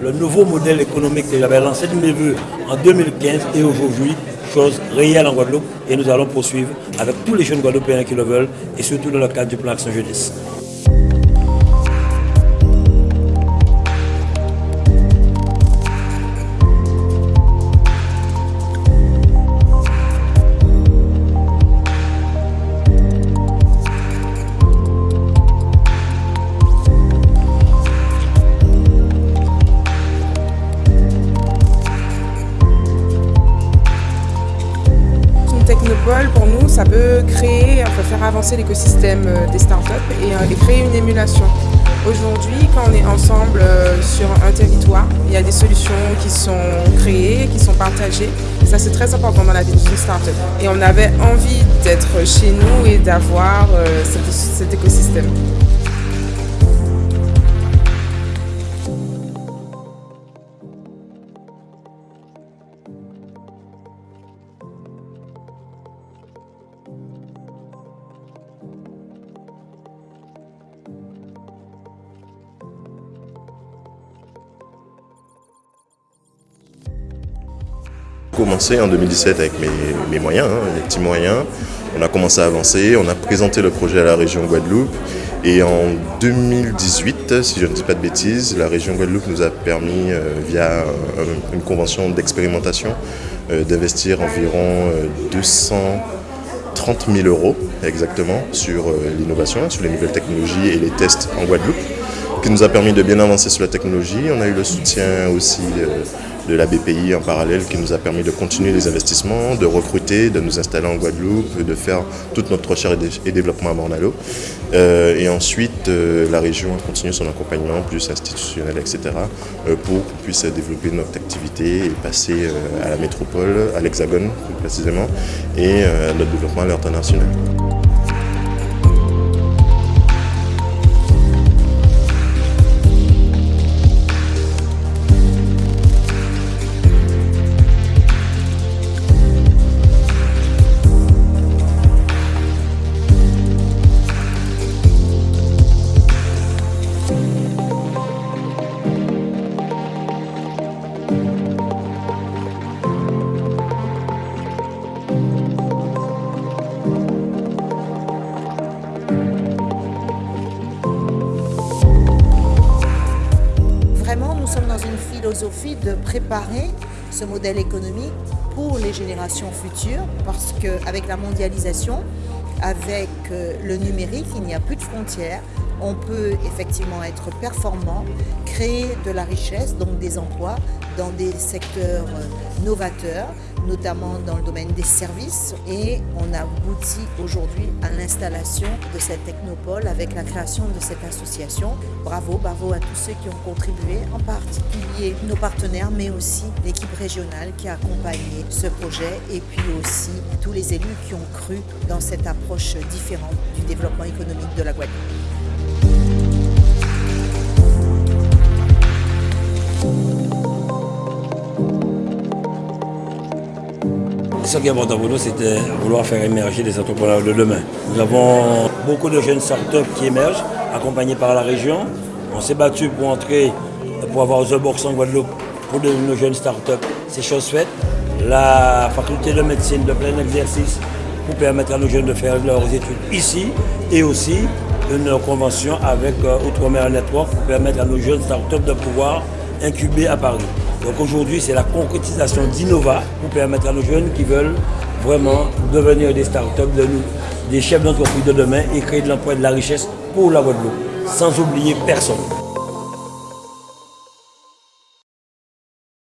le nouveau modèle économique que j'avais lancé de mes voeux en 2015 et aujourd'hui, chose réelle en Guadeloupe. Et nous allons poursuivre avec tous les jeunes Guadeloupéens qui le veulent et surtout dans le cadre du plan Action Jeunesse. Ça peut créer, peut faire avancer l'écosystème euh, des startups et, euh, et créer une émulation. Aujourd'hui, quand on est ensemble euh, sur un territoire, il y a des solutions qui sont créées, qui sont partagées. Ça, c'est très important dans la vie d'une startup. Et on avait envie d'être chez nous et d'avoir cet écosystème. Commencé en 2017 avec mes, moyens, hein, les petits moyens. On a commencé à avancer, on a présenté le projet à la région Guadeloupe. Et en 2018, si je ne dis pas de bêtises, la région Guadeloupe nous a permis, euh, via une convention d'expérimentation, euh, d'investir environ 230 euh, 000 euros exactement sur l'innovation, sur les nouvelles technologies et les tests en Guadeloupe, qui nous a permis de bien avancer sur la technologie. On a eu le soutien aussi de la BPI en parallèle qui nous a permis de continuer les investissements, de recruter, de nous installer en Guadeloupe, de faire toute notre recherche et développement à Mornalo. Euh, et ensuite, euh, la région a continué son accompagnement plus institutionnel, etc., euh, pour qu'on puisse développer notre activité et passer à la métropole, à l'Hexagone plus précisément, et notre développement à l'international. De préparer ce modèle économique pour les générations futures parce qu'avec la mondialisation, avec euh, le numérique, il n'y a plus de frontières. On peut effectivement être performant, créer de la richesse, donc des emplois dans des secteurs euh, novateurs, notamment dans le domaine des services. Et on a abouti aujourd'hui à l'installation de cette technopole avec la création de cette association. Bravo, bravo à tous ceux qui ont contribué, en particulier nos partenaires, mais aussi l'équipe régionale qui a accompagné ce projet et puis aussi tous les élus qui ont cru dans cette approche différente du développement économique de la Guadeloupe. Ce qui est important pour nous, c'était vouloir faire émerger les entrepreneurs de demain. Nous avons beaucoup de jeunes startups qui émergent, accompagnés par la région. On s'est battu pour entrer, pour avoir The Box en Guadeloupe pour de, nos jeunes startups. C'est chose faite. La faculté de médecine de plein exercice pour permettre à nos jeunes de faire leurs études ici et aussi une convention avec euh, Outre-mer Network pour permettre à nos jeunes startups de pouvoir incuber à Paris. Donc aujourd'hui, c'est la concrétisation d'Innova pour permettre à nos jeunes qui veulent vraiment devenir des startups, de des chefs d'entreprise de demain et créer de l'emploi et de la richesse pour la Guadeloupe, sans oublier personne.